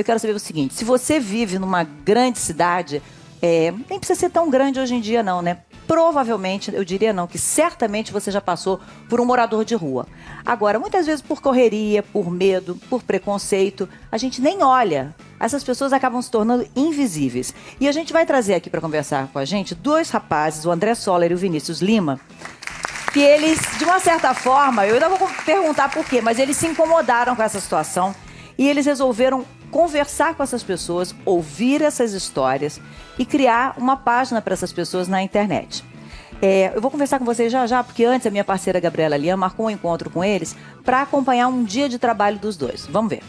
Eu quero saber o seguinte: se você vive numa grande cidade, é, nem precisa ser tão grande hoje em dia, não, né? Provavelmente, eu diria não, que certamente você já passou por um morador de rua. Agora, muitas vezes por correria, por medo, por preconceito, a gente nem olha. Essas pessoas acabam se tornando invisíveis. E a gente vai trazer aqui para conversar com a gente dois rapazes, o André Soller e o Vinícius Lima, que eles, de uma certa forma, eu ainda vou perguntar por quê, mas eles se incomodaram com essa situação e eles resolveram conversar com essas pessoas, ouvir essas histórias e criar uma página para essas pessoas na internet. É, eu vou conversar com vocês já já, porque antes a minha parceira Gabriela Lian marcou um encontro com eles para acompanhar um dia de trabalho dos dois. Vamos ver.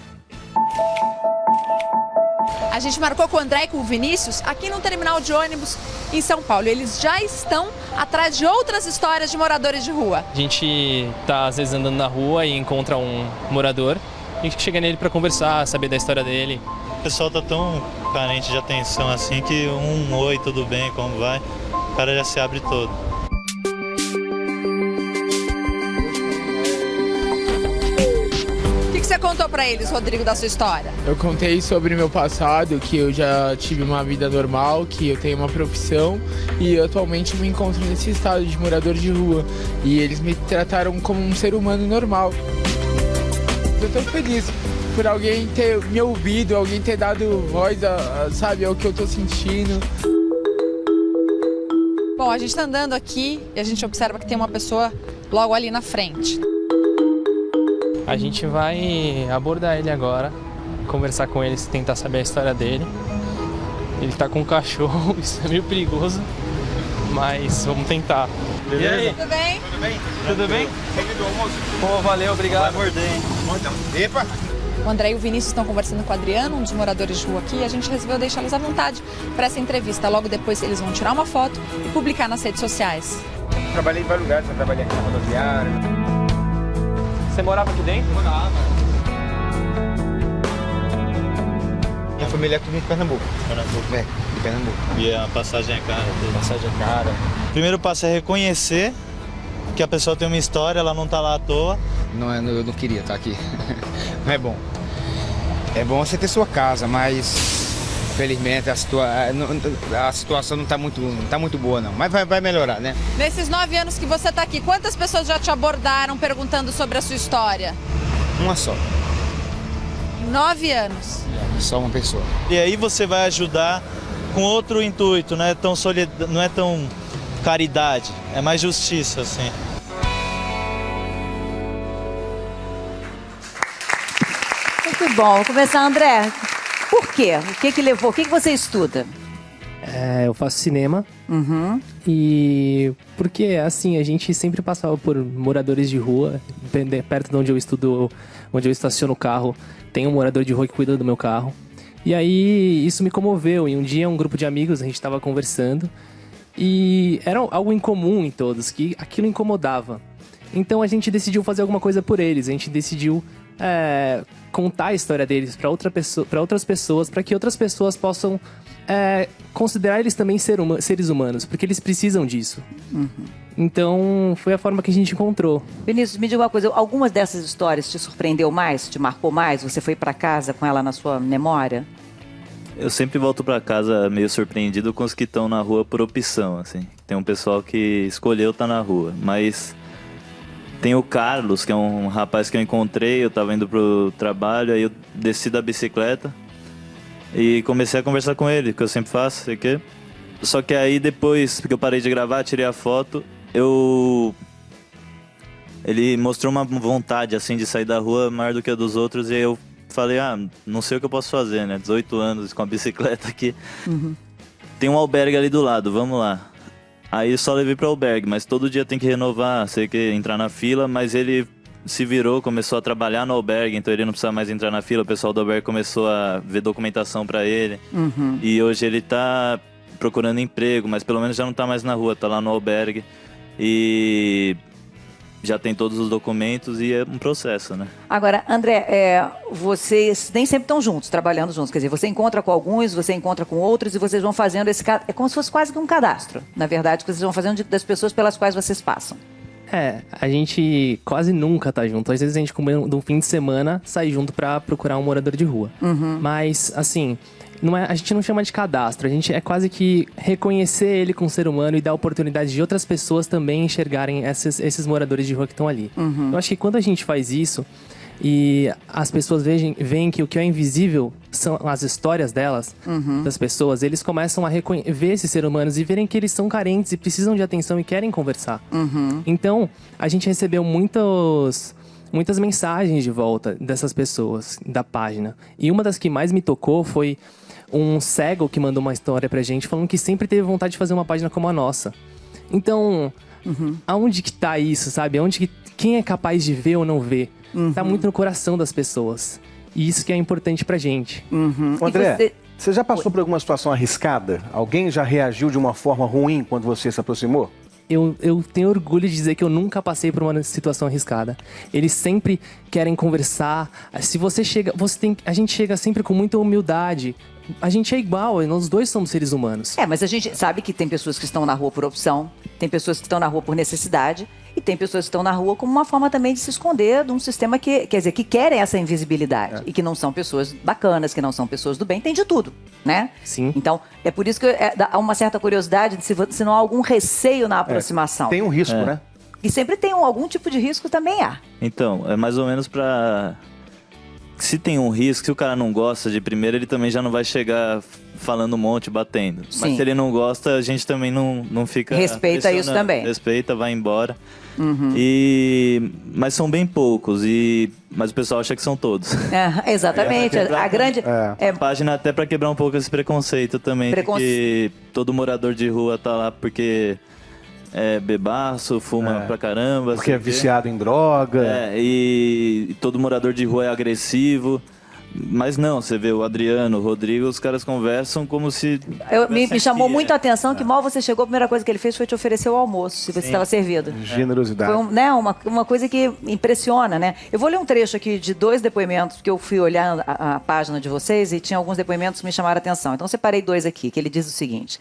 A gente marcou com o André e com o Vinícius aqui no terminal de ônibus em São Paulo. Eles já estão atrás de outras histórias de moradores de rua. A gente tá às vezes andando na rua e encontra um morador a gente chega nele para conversar, saber da história dele. O pessoal tá tão carente de atenção assim que um oi, tudo bem, como vai, o cara já se abre todo. O que, que você contou para eles, Rodrigo, da sua história? Eu contei sobre meu passado, que eu já tive uma vida normal, que eu tenho uma profissão e atualmente me encontro nesse estado de morador de rua. E eles me trataram como um ser humano normal. Eu tô feliz por alguém ter me ouvido, alguém ter dado voz, a, a, sabe, ao que eu tô sentindo. Bom, a gente tá andando aqui e a gente observa que tem uma pessoa logo ali na frente. A gente vai abordar ele agora, conversar com ele, tentar saber a história dele. Ele tá com um cachorro, isso é meio perigoso, mas vamos tentar. Beleza? E aí? Tudo bem? Tudo bem? Tudo bem? Pô, valeu, obrigado. Vai morder, hein? Epa! O André e o Vinícius estão conversando com o Adriano, um dos moradores de rua aqui, e a gente resolveu deixá-los à vontade para essa entrevista. Logo depois eles vão tirar uma foto e publicar nas redes sociais. Trabalhei em vários lugares, eu trabalhei aqui na rodoviária. Você morava aqui dentro? Morava. Minha família é tudo em Pernambuco. Pernambuco. É, de Pernambuco. E a passagem é cara? Passagem é cara. O primeiro passo é reconhecer que a pessoa tem uma história, ela não está lá à toa. Não, eu não queria estar aqui. não é bom. É bom você ter sua casa, mas felizmente a, situa a situação não está muito, não tá muito boa não, mas vai, vai melhorar, né? Nesses nove anos que você está aqui, quantas pessoas já te abordaram perguntando sobre a sua história? Uma só. Nove anos? Só uma pessoa. E aí você vai ajudar com outro intuito, não é tão, solid... não é tão caridade, é mais justiça, assim. Muito bom. Vou começar, André. Por quê? O que que levou? O que, que você estuda? É, eu faço cinema. Uhum. E porque, assim, a gente sempre passava por moradores de rua, perto de onde eu estudo, onde eu estaciono o carro, tem um morador de rua que cuida do meu carro. E aí isso me comoveu. E um dia um grupo de amigos, a gente estava conversando e era algo incomum em todos, que aquilo incomodava. Então a gente decidiu fazer alguma coisa por eles, a gente decidiu é, contar a história deles para outra pessoa, outras pessoas, para que outras pessoas possam é, considerar eles também ser uma, seres humanos, porque eles precisam disso. Uhum. Então foi a forma que a gente encontrou. Vinícius, me diga uma coisa: algumas dessas histórias te surpreendeu mais, te marcou mais? Você foi para casa com ela na sua memória? Eu sempre volto para casa meio surpreendido com os que estão na rua por opção, assim. Tem um pessoal que escolheu estar tá na rua, mas tem o Carlos, que é um rapaz que eu encontrei, eu tava indo pro trabalho, aí eu desci da bicicleta e comecei a conversar com ele, que eu sempre faço, sei que. Só que aí depois, porque eu parei de gravar, tirei a foto, eu ele mostrou uma vontade assim de sair da rua maior do que a dos outros e eu falei, ah, não sei o que eu posso fazer, né? 18 anos com a bicicleta aqui. Uhum. Tem um albergue ali do lado, vamos lá. Aí só levei para o albergue, mas todo dia tem que renovar, sei que entrar na fila, mas ele se virou, começou a trabalhar no albergue, então ele não precisa mais entrar na fila, o pessoal do albergue começou a ver documentação para ele. Uhum. E hoje ele tá procurando emprego, mas pelo menos já não tá mais na rua, tá lá no albergue. E já tem todos os documentos e é um processo, né? Agora, André, é, vocês nem sempre estão juntos, trabalhando juntos. Quer dizer, você encontra com alguns, você encontra com outros e vocês vão fazendo esse... É como se fosse quase que um cadastro, na verdade, que vocês vão fazendo das pessoas pelas quais vocês passam. É, a gente quase nunca tá junto. Às vezes a gente, de um fim de semana, sai junto pra procurar um morador de rua. Mas, assim, não é, a gente não chama de cadastro. A gente é quase que reconhecer ele como ser humano e dar oportunidade de outras pessoas também enxergarem esses, esses moradores de rua que estão ali. Eu acho que quando a gente faz isso e as pessoas veem, veem que o que é invisível são as histórias delas, das pessoas, eles começam a ver esses seres humanos e verem que eles são carentes e precisam de atenção e querem conversar. Então, a gente recebeu muitos, muitas mensagens de volta dessas pessoas, da página. E uma das que mais me tocou foi um cego que mandou uma história pra gente falando que sempre teve vontade de fazer uma página como a nossa. Então, aonde que tá isso, sabe? Aonde que quem é capaz de ver ou não ver? Tá muito no coração das pessoas. E isso que é importante pra gente. Ô, André, você- você... já passou por alguma situação arriscada? Alguém já reagiu de uma forma ruim quando você se aproximou? Eu, eu tenho orgulho de dizer que eu nunca passei por uma situação arriscada. Eles sempre querem conversar. Se você chega, você tem, a gente chega sempre com muita humildade. A gente é igual, nós dois somos seres humanos. É, mas a gente sabe que tem pessoas que estão na rua por opção, tem pessoas que estão na rua por necessidade e tem pessoas que estão na rua como uma forma também de se esconder de um sistema que, quer dizer, que querem essa invisibilidade e que não são pessoas bacanas, que não são pessoas do bem, tem de tudo, né? Sim. Então, é por isso que é, há uma certa curiosidade de se, se não há algum receio na aproximação. Tem um risco, É. né? E sempre tem um- algum tipo de risco também há. Então, é mais ou menos pra. Se tem um risco, se o cara não gosta de primeira, ele também já não vai chegar falando um monte, batendo. Sim. Mas se ele não gosta, a gente também não, não fica. Respeita isso também. Respeita, vai embora. E... Mas são bem poucos, e... mas o pessoal acha que são todos. É, exatamente. É, a grande. É. é, A página até pra quebrar um pouco esse preconceito também. de Preconce- Que todo morador de rua tá lá porque é bebaço, fuma É. pra caramba. Porque é viciado em droga. É, e, e todo morador de rua é agressivo. Mas não, você vê o Adriano, o Rodrigo, os caras conversam como se. eu- me, me chamou aqui, muito é. a atenção que mal você chegou, a primeira coisa que ele fez foi te oferecer o almoço, se você estava servido. Generosidade. Foi um- né, uma, uma coisa que impressiona, né? Eu vou ler um trecho aqui de dois depoimentos, porque eu fui olhar a, a página de vocês e tinha alguns depoimentos que me chamaram a atenção. Então, separei dois aqui, que ele diz o seguinte.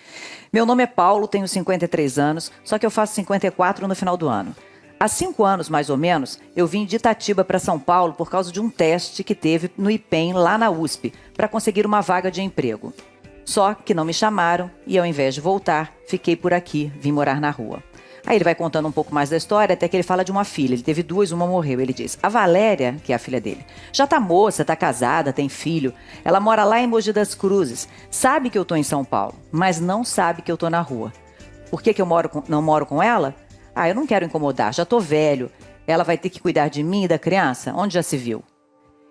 Meu nome é Paulo, tenho 53 anos, só que eu faço 54 no final do ano. Há cinco anos, mais ou menos, eu vim de Itatiba para São Paulo por causa de um teste que teve no IPEM, lá na USP, para conseguir uma vaga de emprego. Só que não me chamaram e, ao invés de voltar, fiquei por aqui, vim morar na rua. Aí ele vai contando um pouco mais da história, até que ele fala de uma filha. Ele teve duas, uma morreu. Ele diz: A Valéria, que é a filha dele, já tá moça, tá casada, tem filho. Ela mora lá em Mogi das Cruzes. Sabe que eu tô em São Paulo, mas não sabe que eu tô na rua. Por que, que eu moro com- não moro com ela? Ah, eu não quero incomodar, já tô velho. Ela vai ter que cuidar de mim e da criança? Onde já se viu?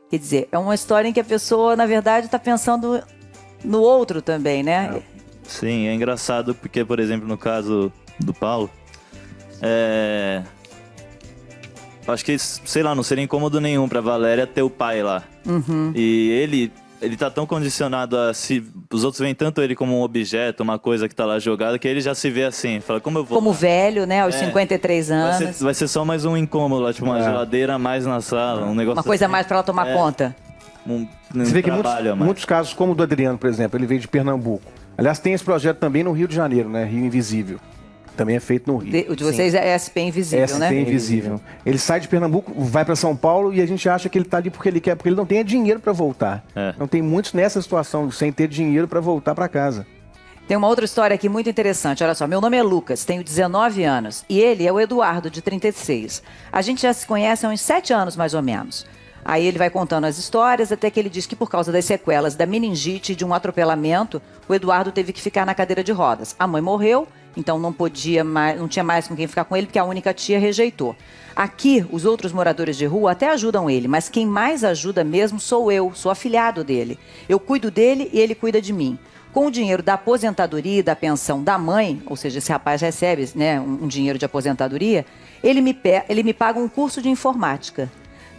Quer dizer, é uma história em que a pessoa, na verdade, está pensando no outro também, né? Sim, é engraçado porque, por exemplo, no caso do Paulo, é. Acho que, sei lá, não seria incômodo nenhum pra Valéria ter o pai lá. Uhum. E ele. Ele tá tão condicionado a se. Os outros veem tanto ele como um objeto, uma coisa que tá lá jogada, que ele já se vê assim. Fala, como eu vou. Como velho, né? Aos É. 53 Vai anos. ser, vai ser só mais um incômodo lá, tipo uma É. geladeira a mais na sala, um negócio Uma coisa a assim. mais para ela tomar É. conta. Um, um Você vê que muitos, mais. muitos casos, como o do Adriano, por exemplo, ele veio de Pernambuco. Aliás, tem esse projeto também no Rio de Janeiro, né? Rio Invisível. Também é feito no Rio. De- o de vocês é SP invisível, SP né? Invisível. Ele sai de Pernambuco, vai para São Paulo e a gente acha que ele tá ali porque ele quer, porque ele não tem dinheiro para voltar. É. Não tem muitos nessa situação, sem ter dinheiro para voltar para casa. Tem uma outra história aqui muito interessante. Olha só, meu nome é Lucas, tenho 19 anos. E ele é o Eduardo, de 36. A gente já se conhece há uns 7 anos, mais ou menos. Aí ele vai contando as histórias, até que ele diz que por causa das sequelas da meningite e de um atropelamento, o Eduardo teve que ficar na cadeira de rodas. A mãe morreu, então não podia mais, não tinha mais com quem ficar com ele, porque a única tia rejeitou. Aqui, os outros moradores de rua até ajudam ele, mas quem mais ajuda mesmo sou eu, sou afilhado dele. Eu cuido dele e ele cuida de mim. Com o dinheiro da aposentadoria e da pensão da mãe, ou seja, esse rapaz recebe né, um, dinheiro de aposentadoria, ele me, ele me paga um curso de informática.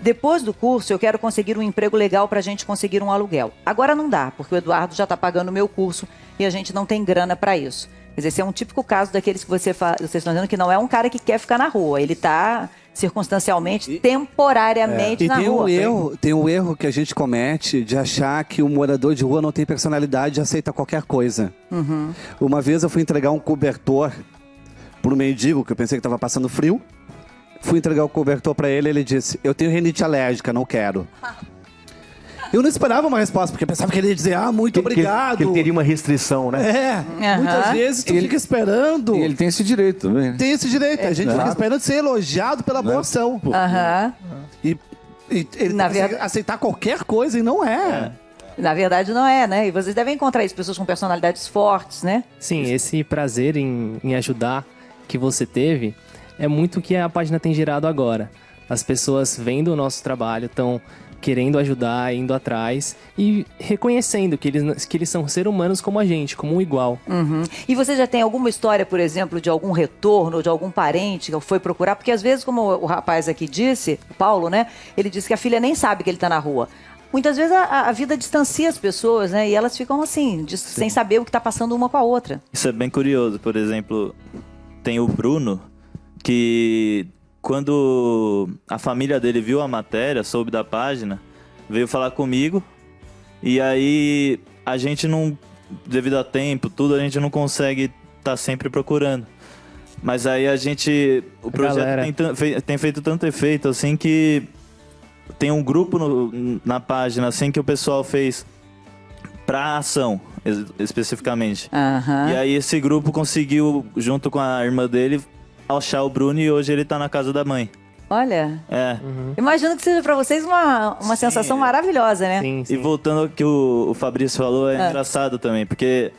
Depois do curso, eu quero conseguir um emprego legal para a gente conseguir um aluguel. Agora não dá, porque o Eduardo já está pagando o meu curso e a gente não tem grana para isso. Quer dizer, esse é um típico caso daqueles que você fa- vocês estão dizendo que não é um cara que quer ficar na rua. Ele está circunstancialmente, temporariamente E na tem rua. um, erro, tem um erro que a gente comete de achar que o morador de rua não tem personalidade e aceita qualquer coisa. Uma vez eu fui entregar um cobertor para um mendigo que eu pensei que estava passando frio. Fui entregar o cobertor pra ele, ele disse: Eu tenho rinite alérgica, não quero. Eu não esperava uma resposta, porque eu pensava que ele ia dizer: Ah, muito Que- obrigado. Que ele teria uma restrição, né? É, muitas vezes tu fica esperando. E ele tem esse direito também. né? Tem esse direito. a gente fica Claro. esperando ser elogiado pela boa ação. pô. Aham. E, e ele Na consegue verdade- aceitar qualquer coisa e não é. Na verdade, não é, né? E vocês devem encontrar isso, pessoas com personalidades fortes, né? Sim, esse prazer em, em ajudar que você teve é muito o que a página tem gerado agora. As pessoas vendo o nosso trabalho estão querendo ajudar, indo atrás e reconhecendo que eles, que eles são seres humanos como a gente, como um igual. Uhum. E você já tem alguma história, por exemplo, de algum retorno, de algum parente que foi procurar? Porque às vezes, como o rapaz aqui disse, o Paulo, né? Ele disse que a filha nem sabe que ele está na rua. Muitas vezes a, a vida distancia as pessoas, né? E elas ficam assim, de- sem saber o que está passando uma com a outra. Isso é bem curioso. Por exemplo, tem o Bruno, que quando a família dele viu a matéria, soube da página, veio falar comigo. E aí a gente não, devido a tempo, tudo, a gente não consegue estar sempre procurando. Mas aí a gente. O projeto tem, tem feito tanto efeito assim que tem um grupo no- na página assim que o pessoal fez pra ação, es- especificamente. Aham. E aí esse grupo conseguiu, junto com a irmã dele, achar o Bruno e hoje ele tá na casa da mãe. Olha, É. imagino que seja para vocês uma, uma sensação maravilhosa, né? E voltando ao que o, o Fabrício falou, é Ah. engraçado também, porque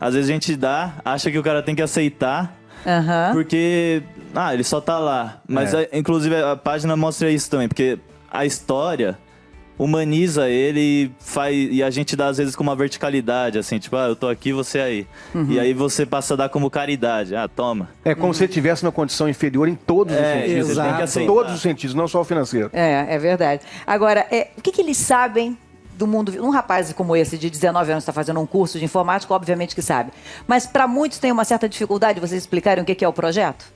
às vezes a gente dá, acha que o cara tem que aceitar, Aham. porque, ah, ele só tá lá. Mas, É. a- inclusive, a página mostra isso também, porque a história humaniza ele e, faz, e a gente dá, às vezes, com uma verticalidade, assim, tipo, ah, eu tô aqui, você aí. Uhum. E aí você passa a dar como caridade. Ah, toma. É como se ele estivesse numa condição inferior em todos os É, sentidos. que aceitar. Todos os sentidos, não só o financeiro. É, é verdade. Agora, é, o que, que eles sabem do mundo? Um rapaz como esse, de 19 anos, está fazendo um curso de informática, obviamente que sabe. Mas para muitos tem uma certa dificuldade vocês explicarem o que é o projeto?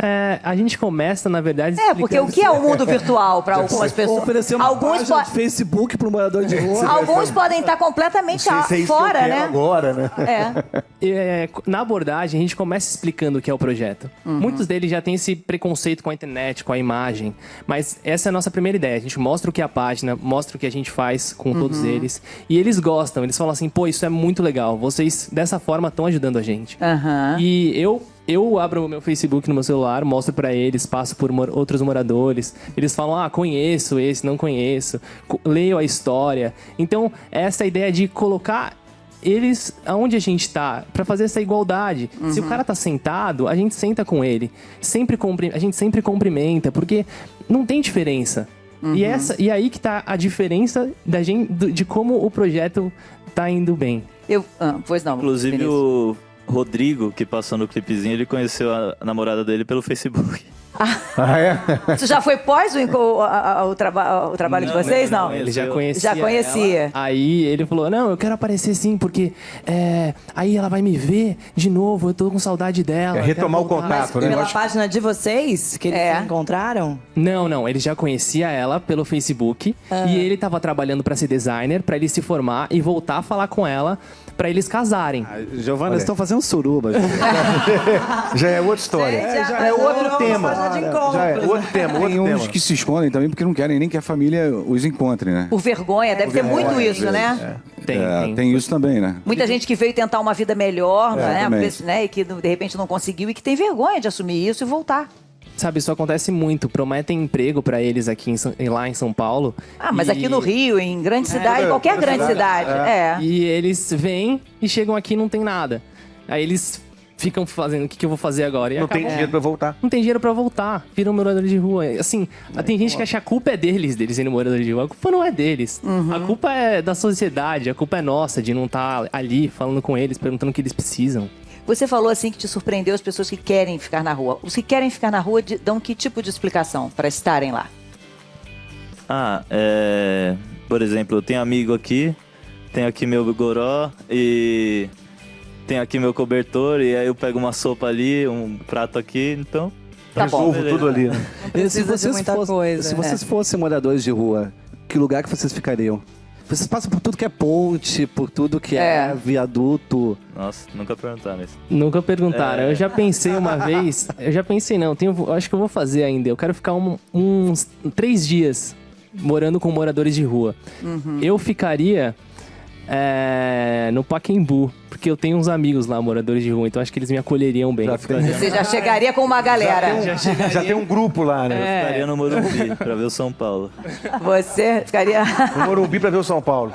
É, a gente começa, na verdade. É, porque o que é o mundo virtual para algumas pessoas? Oferecer uma Alguns, página po- de Facebook pro morador de rua. alguns podem estar completamente a- fora, né? agora, né? É. É, na abordagem, a gente começa explicando o que é o projeto. Uhum. Muitos deles já têm esse preconceito com a internet, com a imagem. Mas essa é a nossa primeira ideia. A gente mostra o que é a página, mostra o que a gente faz com todos Uhum. eles. E eles gostam, eles falam assim: pô, isso é muito legal. Vocês, dessa forma, estão ajudando a gente. Aham. E eu. Eu abro o meu Facebook no meu celular, mostro pra eles, passo por mor- outros moradores. Eles falam: "Ah, conheço esse, não conheço". Co- Leio a história. Então, essa ideia de colocar eles aonde a gente tá pra fazer essa igualdade. Se o Uhum. cara tá sentado, a gente senta com ele. Sempre a gente sempre cumprimenta, porque não tem diferença. Uhum. E essa e aí que tá a diferença da gente de como o projeto tá indo bem. Eu, ah, pois não. Inclusive o Rodrigo, que passou no clipezinho, ele conheceu a namorada dele pelo Facebook. Ah, é? Isso já foi pós o, a- o, traba- o trabalho de vocês? Não. Ele já conhecia. Já conhecia. ela. Aí ele falou: Não, eu quero aparecer sim, porque é, aí ela vai me ver de novo. Eu tô com saudade dela. É retomar o voltar." contato, né? Pela página de vocês, que eles É. encontraram? Não, não. Ele já conhecia ela pelo Facebook. Ah. E ele tava trabalhando pra ser designer, pra ele se formar e voltar a falar com ela pra eles casarem. Giovana, eles estão fazendo suruba. Já é outra história. Gente, já é outro tema. página de encontro. Já é outro tema, outro Tem uns tema. que se escondem também porque não querem nem que a família os encontre, né? Por vergonha, deve ter muito vergonha, isso, às né? Tem, É, tem. tem isso também, né? Muita gente que veio tentar uma vida melhor, né? Exatamente. né? E que de repente não conseguiu e que tem vergonha de assumir isso e voltar. Sabe, isso acontece muito. Prometem emprego pra eles aqui em lá em São Paulo. Ah, mas E- aqui no Rio, em grande cidade, qualquer grande cidade. É. E eles vêm e chegam aqui e não tem nada. Aí eles ficam fazendo o que, que eu vou fazer agora. E Não tem acabam- dinheiro pra voltar. Não tem dinheiro pra voltar. Viram moradores de rua. Assim, tem gente que acha que a culpa é deles, deles serem moradores de rua. A culpa não é deles. A culpa é da sociedade, a culpa é nossa de não estar ali falando com eles, perguntando o que eles precisam. Você falou assim que te surpreendeu as pessoas que querem ficar na rua. Os que querem ficar na rua dão que tipo de explicação para estarem lá? Ah, é. Por exemplo, eu tenho amigo aqui, tenho aqui meu goró e tenho aqui meu cobertor, e aí eu pego uma sopa ali, um prato aqui, então. Tá bom. Resolvo beleza. tudo ali. Né? Se vocês, muita fossem, coisa. se vocês fossem moradores de rua, que lugar que vocês ficariam? Vocês passam por tudo que é ponte, por tudo que é, É. viaduto. Nossa, nunca perguntaram isso. Nunca perguntaram. É. Eu já pensei uma vez. Eu já pensei, não, tenho, acho que eu vou fazer ainda. Eu quero ficar um- uns três dias morando com moradores de rua. Uhum. Eu ficaria é, no Paquembu, porque eu tenho uns amigos lá, moradores de rua, então acho que eles me acolheriam bem. Você já chegaria com uma galera. Já tem, um, já tem um grupo lá, Eu né? ficaria no Morumbi pra ver o São Paulo. Você ficaria. No Morumbi pra ver o São Paulo.